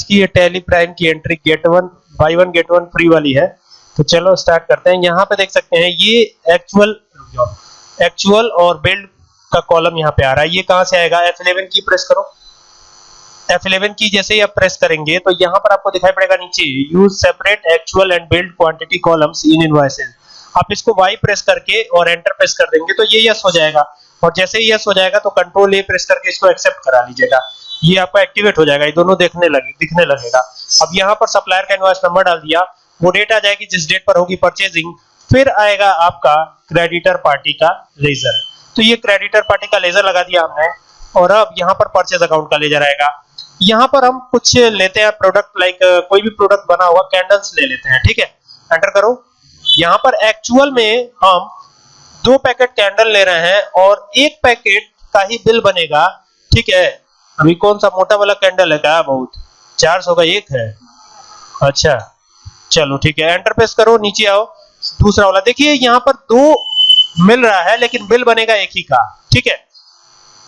आज की ये टैली प्राइम की entry get one buy one get one free वाली है। तो चलो स्टार्ट करते हैं। यहाँ पे देख सकते हैं, ये एक्चुअल एक्चुअल और बिल्ड का कॉलम यहाँ पे आ रहा है। ये कहाँ से आएगा? F11 की प्रेस करो। F11 की जैसे ही आप प्रेस करेंगे तो यहाँ पर आपको दिखाई पड़ेगा नीचे use separate actual and billed quantity columns in invoices आप इसको Y प्रेस करके और एंटर प्रेस कर देंगे तो ये यस हो जाएगा। और जैसे ही यस हो जाएगा तो कंट्रोल ए प्रेस करके इसको एक्सेप्ट करा लीजिएगा। ये आपका एक्टिवेट हो जाएगा, ये दोनों देखने लगे, दिखने लगेगा। अब यहाँ पर सप्लायर का इनवॉइस नंबर डाल दिया, वो डेट आ जाएगी जिस डेट पर होगी परचेजिंग फिर आएगा आपका क्रेडिटर पार्टी का लेजर तो ये क्रेडिटर पार्टी का लेजर लगा दिया हमने, और अब यहाँ पर परचेज अकाउंट का लेजर आएगा। यहाँ पर हम कुछ लेते हैं प्रोडक्ट लाइक कोई भी प्रोडक्ट बना हुआ कैंडल्स ले लेते हैं, ठीक है? एंटर करो। यहाँ पर एक्चुअल में हम दो पैकेट कैंडल ले रहे हैं, और एक पैकेट का ही बिल बनेगा, ठीक है? अभी कौन सा मोटा वाला कैंडल है? क्या बहुत? 400 का एक है। अच्छा चलो ठीक है। एंटर प्रेस करो, नीचे आओ। दूसरा वाला, देखिए, यहाँ पर दो मिल रहा है, लेकिन बिल बनेगा एक ही का। ठीक है?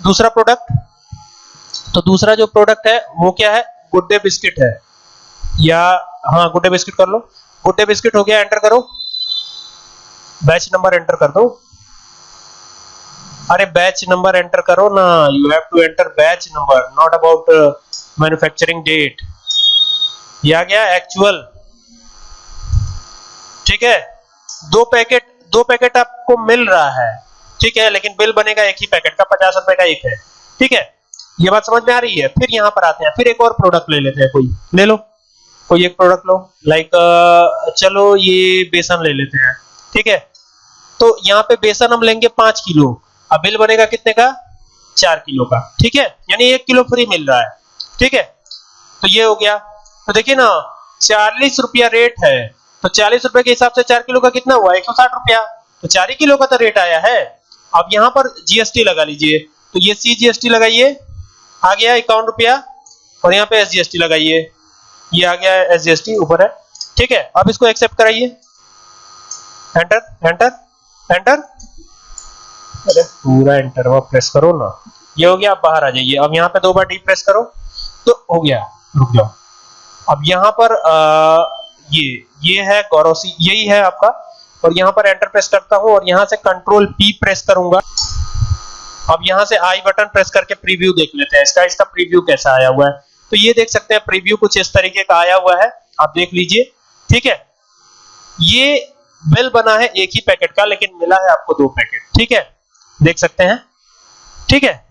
दूसरा प्रोडक्ट तो दूसरा जो प्रोडक्ट है, वो क्या है? गुड्डे बिस्किट है। या हाँ गुड्डे बिस्किट कर लो। गुड्डे बिस्किट हो गया एंटर करो। बैच नंबर एंटर कर दो। अरे बैच नंबर एंटर करो ना you have to enter batch number not about manufacturing date ये आ गया एक्चुअल ठीक है? दो पैकेट दो पैकेट आपको मिल रहा है। ठीक है, लेकिन बिल बनेगा एक ही पैकेट का, पचास रुपए का एक है। ठीक है? ये बात समझ में आ रही है? फिर यहाँ पर आते हैं। फिर एक और प्रोडक्ट ले लेते हैं कोई। ले लो। कोई एक प्रोडक्ट लो। लाइक चलो ये बेसन ले लेते हैं। ठीक है? तो यहाँ पे बेसन हम लेंगे पाँच किलो। अब बिल बनेगा कितने का? चार किलो का। ठीक है? यानी एक किलो फ्री मिल रहा है। ठीक है? तो ये हो गया। तो देखिए ना, चालीस रुपया रेट है। तो चालीस रुपए के हिसाब से चार किलो का कितना हुआ? एक सौ साठ रुपया। तो चार ही किलो का तो रेट आया है। अब यहाँ पर जीएसटी लगा लीजिए। तो ये सी जीएसटी लगाइए। आ गया इक्यावन रुपया। और यहाँ पे एस जीएसटी लगाइए। ये आ गया एस जीएसटी ऊपर है। ठीक है? अब इसको एक्सेप्ट कराइए। एंटर एंटर एंटर अरे पूरा एंटर वो प्रेस करो ना। ये हो गया आप बाहर आ जाइए। अब यहाँ पे दो बार डी प्रेस करो तो हो गया। रुक जाओ। अब यहाँ पर आ, ये ये है गौरवसी यही है आपका। और यहाँ पर एंटर प्रेस करता हूँ और यहाँ से कंट्रोल पी प्रेस करूँगा। अब यहाँ से आई बटन प्रेस करके प्रीव्यू देख लेते हैं। इसका इसका प्रीव्यू कैसा आया हुआ है? तो ये देख सकते हैं प्रीव्यू कुछ इस तरीके का आया हुआ है। आप देख लीजिए ठीक है? ये बिल बना है एक ही पैकेट का लेकिन मिला है आपको दो पैकेट ठीक है? देख सकते हैं। ठीक है?